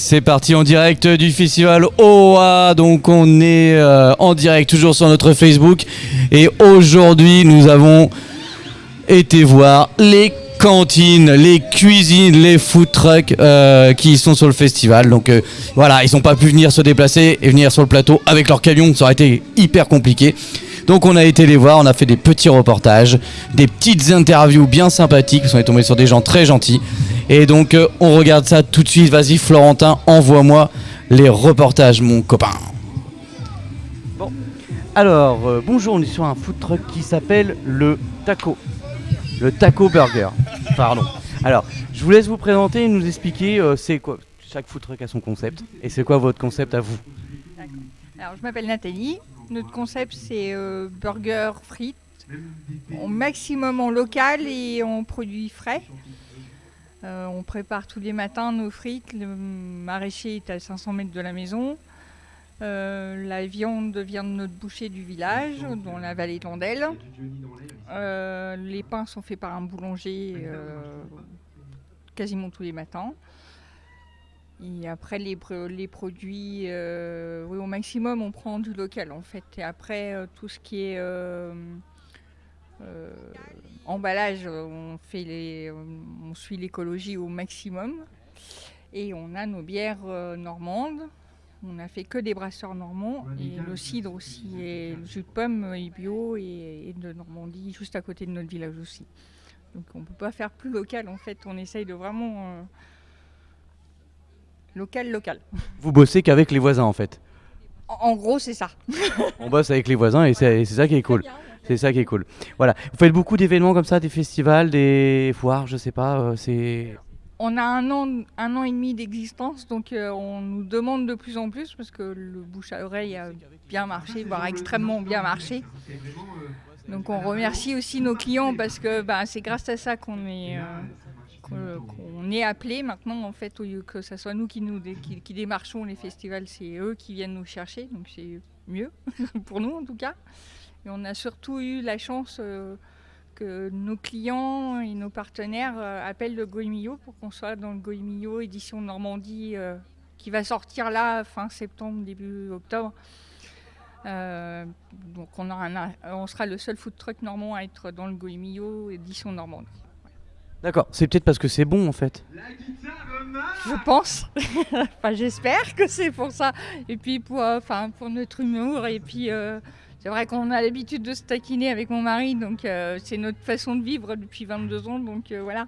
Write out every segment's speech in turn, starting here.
C'est parti en direct du festival OA, donc on est euh, en direct toujours sur notre Facebook et aujourd'hui nous avons été voir les cantines, les cuisines, les food trucks euh, qui sont sur le festival. Donc euh, voilà, ils n'ont pas pu venir se déplacer et venir sur le plateau avec leur camion, ça aurait été hyper compliqué. Donc on a été les voir, on a fait des petits reportages, des petites interviews bien sympathiques, on est tombé sur des gens très gentils. Et donc euh, on regarde ça tout de suite, vas-y Florentin, envoie-moi les reportages mon copain. Bon, alors euh, bonjour, on est sur un food truck qui s'appelle le Taco. Le Taco Burger, pardon. Alors, je vous laisse vous présenter et nous expliquer euh, c'est quoi. Chaque food truck a son concept. Et c'est quoi votre concept à vous? Alors, je m'appelle Nathalie. Notre concept, c'est euh, burger frites, au maximum en local et en produits frais. Euh, on prépare tous les matins nos frites. Le maraîcher est à 500 mètres de la maison. Euh, la viande vient de notre boucher du village, dans la vallée de l'Andelle. Euh, les pains sont faits par un boulanger euh, quasiment tous les matins. Et après, les, pro- les produits, oui, au maximum, on prend du local en fait. Et après, tout ce qui est emballage, euh, on, fait les, on suit l'écologie au maximum. Et on a nos bières euh, normandes. On n'a fait que des brasseurs normands. Et le cidre aussi. Et le jus de pomme est bio et, et de Normandie, juste à côté de notre village aussi. Donc on ne peut pas faire plus local en fait. On essaye de vraiment. euh, local, local. Vous bossez qu'avec les voisins en fait? En, en gros, c'est ça. On bosse avec les voisins et c'est c'est ça qui est cool. C'est ça qui est cool. Voilà. Vous faites beaucoup d'événements comme ça, des festivals, des foires, je sais pas. euh, c'est. On a un an, un an et demi d'existence, donc euh, on nous demande de plus en plus parce que le bouche à oreille a bien marché, voire extrêmement bien marché. Donc on remercie aussi nos clients parce que bah, c'est grâce à ça qu'on est, euh, appelé maintenant en fait, au lieu que ce soit nous qui démarchons les festivals, c'est eux qui viennent nous chercher, donc c'est mieux pour nous en tout cas. Et on a surtout eu la chance euh, que nos clients et nos partenaires euh, appellent le Goemio pour qu'on soit dans le Goemio édition Normandie euh, qui va sortir là fin septembre, début octobre. Euh, donc on, aura un- on sera le seul food truck normand à être dans le Goemio édition Normandie. D'accord. C'est peut-être parce que c'est bon en fait. Je pense. enfin, j'espère que c'est pour ça. Et puis pour, enfin, pour notre humour. Et puis euh, c'est vrai qu'on a l'habitude de se taquiner avec mon mari, donc euh, c'est notre façon de vivre depuis 22 ans. Donc euh, voilà.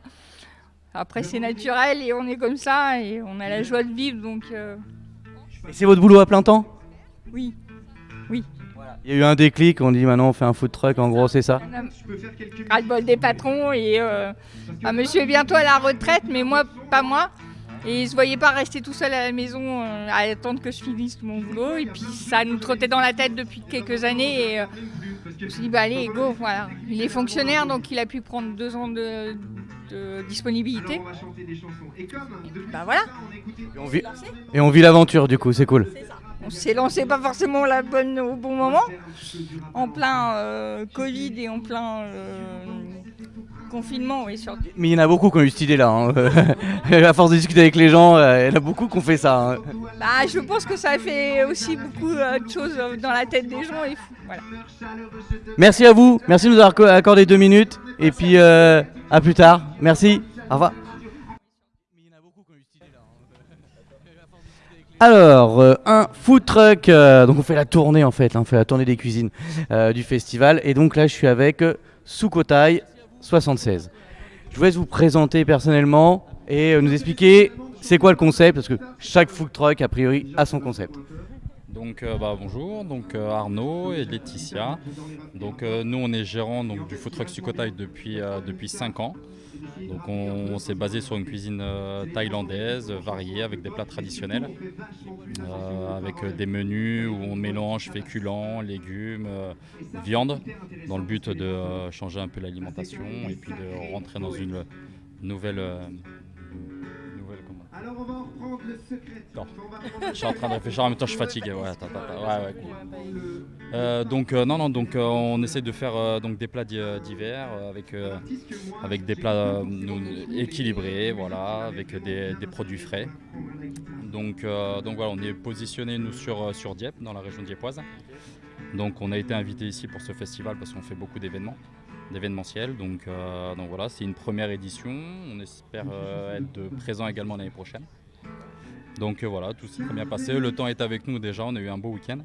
Après c'est naturel et on est comme ça et on a la joie de vivre. Donc euh, Et c'est votre boulot à plein temps? Oui. Il y a eu un déclic, on dit maintenant on fait un food truck, en gros c'est ça? Ras-le-bol des patrons et euh, ah, monsieur est bientôt à la retraite, mais moi, pas moi. Et il se voyait pas rester tout seul à la maison euh, à attendre que je finisse mon boulot. Et puis ça nous trottait dans la tête depuis quelques années. Et euh, je me suis dit, bah allez, go, voilà. Il est fonctionnaire, donc il a pu prendre deux ans de, de disponibilité. Bah voilà, Et on vit, et on vit l'aventure du coup, c'est cool. on s'est lancé pas forcément la bonne au bon moment, en plein euh, Covid et en plein euh, confinement, oui, surtout. Mais il y en a beaucoup qui ont eu cette idée-là. hein. à force de discuter avec les gens, euh, il y en a beaucoup qui ont fait ça. hein. Bah, je pense que ça fait aussi beaucoup euh, de choses euh, dans la tête des gens et. Voilà. Merci à vous, merci de nous avoir co- accordé deux minutes. Et puis euh, à plus tard. Merci, au revoir. Alors, euh, un food truck, euh, donc on fait la tournée en fait, hein, on fait la tournée des cuisines euh, du festival. Et donc là, je suis avec Sukhothai 76. Je vous laisse vous présenter personnellement et euh, nous expliquer c'est quoi le concept, parce que chaque food truck, a priori, a son concept. Donc euh, bah, bonjour, donc euh, Arnaud et Laetitia. Donc euh, nous on est gérant du food truck Sukhothai depuis depuis 5 ans. Donc on, s'est basé sur une cuisine thaïlandaise variée avec des plats traditionnels, avec des menus où on mélange féculents, légumes, viande, dans le but de changer un peu l'alimentation et puis de rentrer dans une nouvelle Alors on va en reprendre le secret. Je suis en train de réfléchir en même temps, je suis fatigué. Ouais, attends, attends, ouais. Euh, donc euh, non, non, donc euh, on essaie de faire donc des plats d'hiver avec avec des plats équilibrés, voilà, avec des, des produits frais. Donc, donc voilà, on est positionné nous sur, sur Dieppe, dans la région diepoise. Donc on a été invité ici pour ce festival parce qu'on fait beaucoup d'événements, d'événementiels. Donc, euh, donc voilà, c'est une première édition. On espère euh, être présent également l'année prochaine. Donc euh, voilà, tout s'est très bien passé. Le temps est avec nous déjà, on a eu un beau week-end.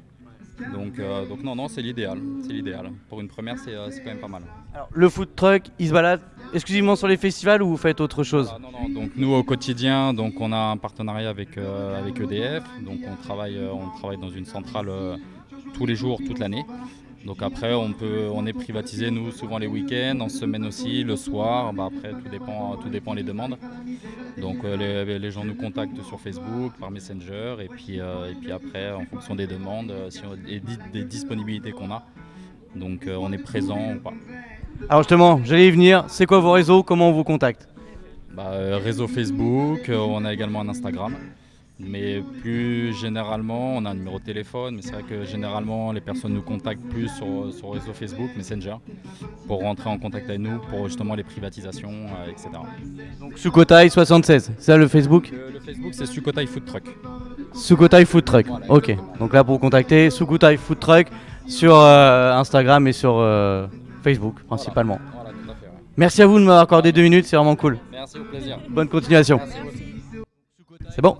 Donc, donc non, non, c'est l'idéal. C'est l'idéal. Pour une première, c'est quand même pas mal. Alors, le food truck, il se balade exclusivement sur les festivals ou vous faites autre chose non, non, donc nous au quotidien, donc on a un partenariat avec, avec EDF, donc on travaille, on travaille dans une centrale tous les jours, toute l'année. Donc après on peut, on est privatisé nous souvent les week-ends, en semaine aussi, le soir. Bah, après tout dépend, tout dépend les demandes. Donc euh, les, les gens nous contactent sur Facebook, par Messenger, et puis, euh, et puis après en fonction des demandes, euh, si on- et des disponibilités qu'on a. Donc euh, on est présent ou pas. Alors justement, j'allais y venir. C'est quoi vos réseaux? Comment on vous contacte? Bah, réseau Facebook, on a également un Instagram. Mais plus généralement, on a un numéro de téléphone, mais c'est vrai que généralement les personnes nous contactent plus sur, sur réseau Facebook, Messenger, pour rentrer en contact avec nous, pour justement les privatisations, euh, etc. Donc Sukotai 76, c'est ça le Facebook? Le, le Facebook c'est Sukotai Food Truck. Sukotai Food Truck. Voilà, ok. exactement. Donc là pour vous contacter, Sukotai Food Truck sur euh, Instagram et sur euh, Facebook principalement. Voilà, tout à fait. ouais. Merci à vous de m'avoir accordé deux minutes, c'est vraiment cool. Merci, au plaisir. Bonne continuation. C'est bon?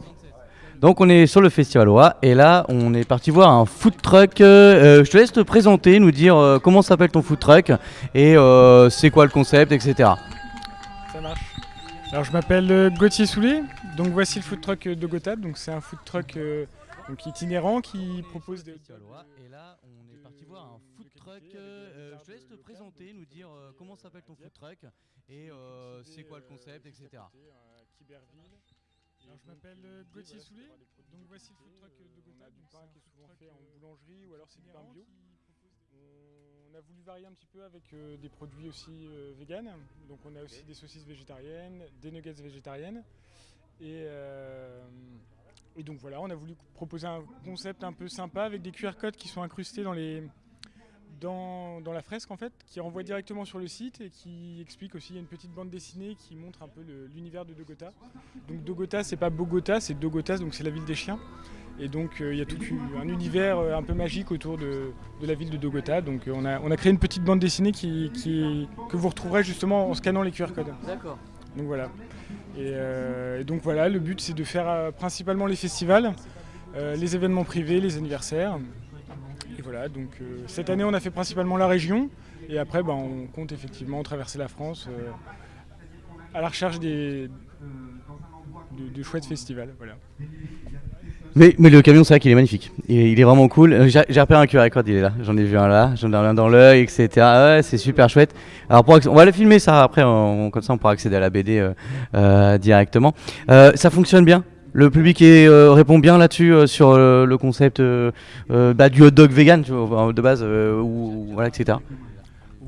Donc on est sur le festival OA et là on est parti voir un food truck. Euh, je te laisse te présenter, nous dire euh, comment s'appelle ton food truck et euh, c'est quoi le concept, etc. Ça marche. Alors je m'appelle euh, Gauthier Soulet, donc voici le food truck euh, de Gotthard. Donc c'est un food truck euh, donc itinérant qui propose des Et là on est parti voir un food truck. Euh, je te laisse te présenter, nous dire euh, comment s'appelle ton food truck et euh, c'est quoi le concept, etc. Alors je m'appelle euh, Gauthier Soulet, donc voici le food truck euh, de Gotthard. Du pain qui est souvent fait en boulangerie ou alors c'est du pain bio. On a voulu varier un petit peu avec euh, des produits aussi euh, vegan. Donc on a aussi des saucisses végétariennes, des nuggets végétariennes. Et, euh, et donc voilà, on a voulu proposer un concept un peu sympa avec des QR codes qui sont incrustés dans les dans, dans la fresque en fait, qui renvoie directement sur le site et qui explique aussi, il y a une petite bande dessinée qui montre un peu l'univers de Dogota. Donc Dogota, c'est pas Bogota, c'est Dogotas, donc c'est la ville des chiens. Et donc euh, il y a tout un univers euh, un peu magique autour de, de la ville de Dogota. Donc euh, on, a, on a créé une petite bande dessinée qui, qui- que vous retrouverez justement en scannant les QR codes. D'accord. Donc voilà. Et, euh, et donc voilà, le but c'est de faire euh, principalement les festivals, les événements privés, les anniversaires. Voilà, donc euh, cette année on a fait principalement la région et après ben, on compte effectivement traverser la France euh, à la recherche des, de, chouettes festivals. Mais, mais le camion, c'est vrai qu'il est magnifique. Il, est- vraiment cool. Euh, J'ai repéré un QR code, il est là. J'en ai vu un là, j'en ai un dans l'œil, etc. Ouais, c'est super chouette. Alors, pour on va le filmer ça après, comme ça on pourra accéder à la BD directement. Ça fonctionne bien? Le public euh, répond bien là-dessus euh, sur euh, le concept bah, du hot dog vegan de base, ou, voilà, etc.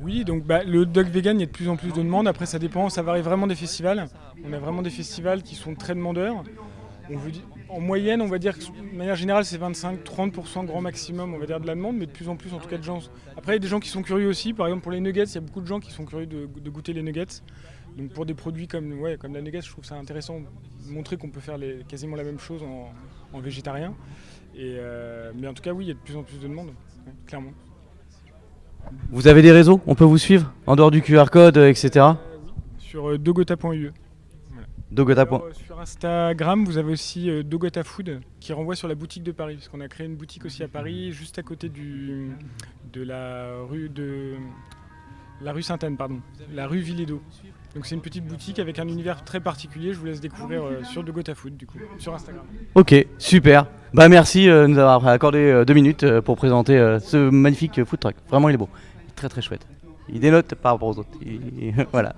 Oui, donc bah, le hot dog vegan, il y a de plus en plus de demandes. Après, ça dépend, ça varie vraiment des festivals. On a vraiment des festivals qui sont très demandeurs. En moyenne, on va dire que de manière générale, c'est 25-30% grand maximum, on va dire, de la demande, mais de plus en plus, en tout cas, de gens. Après, il y a des gens qui sont curieux aussi. Par exemple, pour les nuggets, il y a beaucoup de gens qui sont curieux de goûter les nuggets. Donc, pour des produits comme, ouais, comme la nuggets, je trouve ça intéressant de montrer qu'on peut faire les- quasiment la même chose en, en végétarien. Et, euh, mais en tout cas, oui, il y a de plus en plus de demandes, ouais, clairement. Vous avez des réseaux On peut vous suivre En dehors du QR code, euh, etc. Sur euh, dogota.ue. Dogota. Alors, euh, sur Instagram, vous avez aussi Dogota Food qui renvoie sur la boutique de Paris, parce qu'on a créé une boutique aussi à Paris, juste à côté du, de la rue de la rue Sainte-Anne, pardon, la rue Villédo. Donc c'est une petite boutique avec un univers très particulier. Je vous laisse découvrir euh, sur Dogota Food du coup, sur Instagram. Ok, super. Bah merci euh, de nous avoir accordé euh, deux minutes pour présenter ce magnifique food truck. Vraiment, il est beau. Il est très très chouette. Il dénote par rapport aux autres. Il- voilà.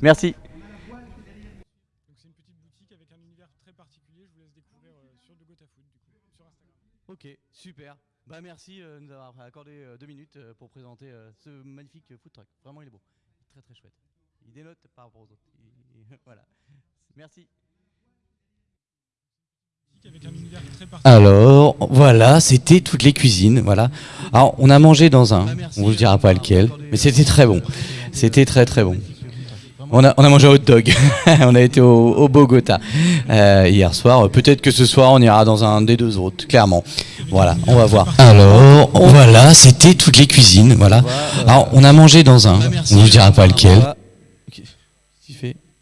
Merci. Donc c'est une petite boutique avec un univers très particulier. Je vous laisse découvrir sur Dogota Food du coup, sur Instagram. Ok, super. Bah merci de nous avoir accordé deux minutes pour présenter ce magnifique food truck. Vraiment, il est beau. Très très chouette. Alors, voilà, c'était toutes les cuisines, voilà. Alors, on a mangé dans un, on vous dira pas lequel, mais c'était très bon. C'était très très bon. On a, mangé un hot dog. on a été au, Bogota euh, hier soir. Peut-être que ce soir on ira dans un des deux autres, clairement. Voilà, on va voir. Alors, voilà, c'était toutes les cuisines. Voilà. Alors, on a mangé dans un. On vous dira pas lequel.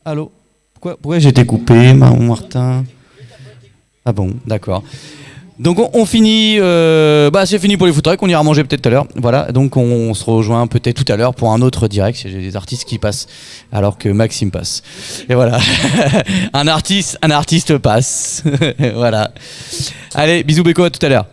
Allô Pourquoi, pourquoi été coupé, Martin? Ah bon, d'accord. Donc on, on finit, euh, bah c'est fini pour les food trucks, on ira manger peut-être tout à l'heure. Voilà, donc on, se rejoint peut-être tout à l'heure pour un autre direct. J'ai des artistes qui passent alors que Maxime passe. Et voilà, un artiste, un artiste passe. voilà. Allez, bisous Beko, à tout à l'heure.